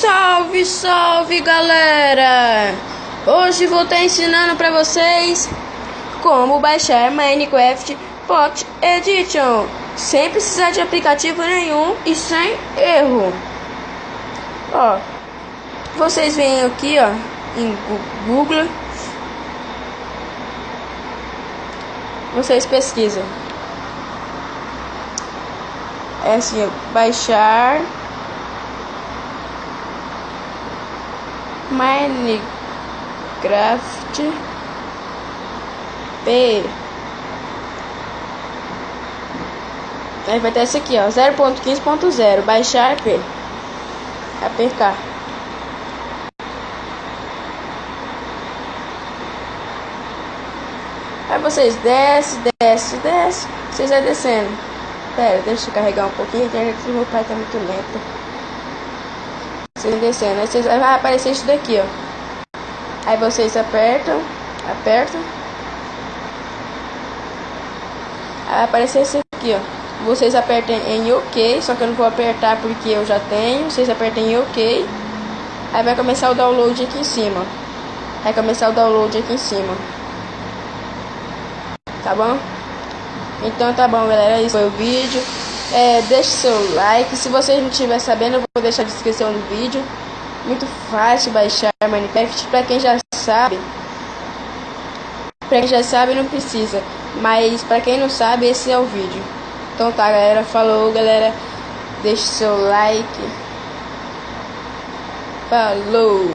Salve, salve galera! Hoje vou estar ensinando para vocês como baixar Minecraft Pocket Edition sem precisar de aplicativo nenhum e sem erro. Ó, vocês vêm aqui ó em Google, vocês pesquisam. É assim, baixar Minecraft P. Aí vai ter esse aqui, ó, 0.15.0, baixar P. APK. Aí vocês desce, desce, desce, vocês vai descendo. Pera, deixa eu carregar um pouquinho, a internet do meu pai tá muito lenta. Vocês descendo. Aí vocês, vai aparecer isso daqui, ó. Aí vocês apertam, apertam. Aí vai aparecer esse aqui, ó. Vocês apertem em OK, só que eu não vou apertar porque eu já tenho. Vocês apertem em OK. Aí vai começar o download aqui em cima. Vai começar o download aqui em cima. Tá bom? Então tá bom, galera. Esse foi o vídeo. É, deixe seu like. Se você não estiver sabendo, eu vou deixar a descrição do vídeo. Muito fácil baixar Minecraft. Pra quem já sabe, pra quem já sabe, não precisa. Mas pra quem não sabe, esse é o vídeo. Então tá, galera. Falou, galera. Deixe seu like. Falou.